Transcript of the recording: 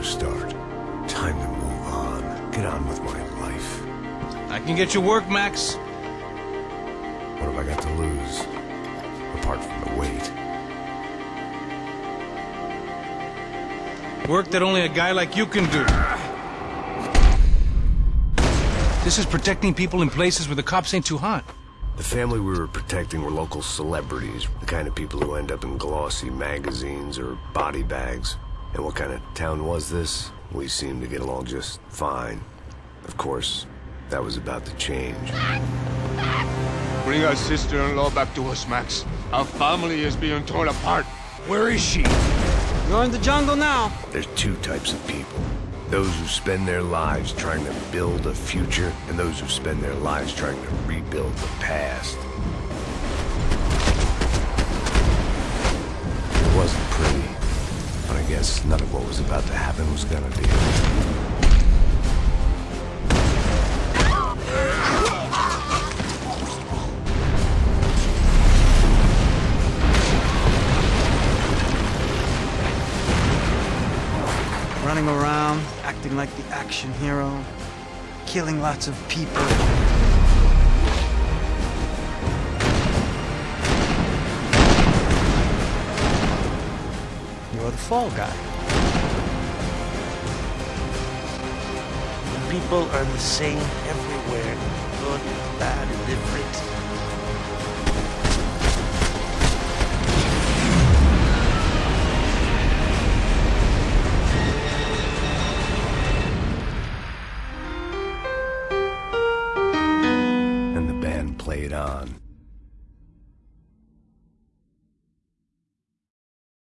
new start. Time to move on. Get on with my life. I can get you work, Max. What have I got to lose? Apart from the weight. Work that only a guy like you can do. This is protecting people in places where the cops ain't too hot. The family we were protecting were local celebrities, the kind of people who end up in glossy magazines or body bags. And what kind of town was this? We seemed to get along just fine. Of course, that was about to change. Bring our sister-in-law back to us, Max. Our family is being torn apart. Where is she? You're in the jungle now. There's two types of people. Those who spend their lives trying to build a future, and those who spend their lives trying to rebuild the past. None of what was about to happen was gonna be. Running around, acting like the action hero, killing lots of people. You're the fall guy. People are the same everywhere. Good, bad, indifferent. And the band played on.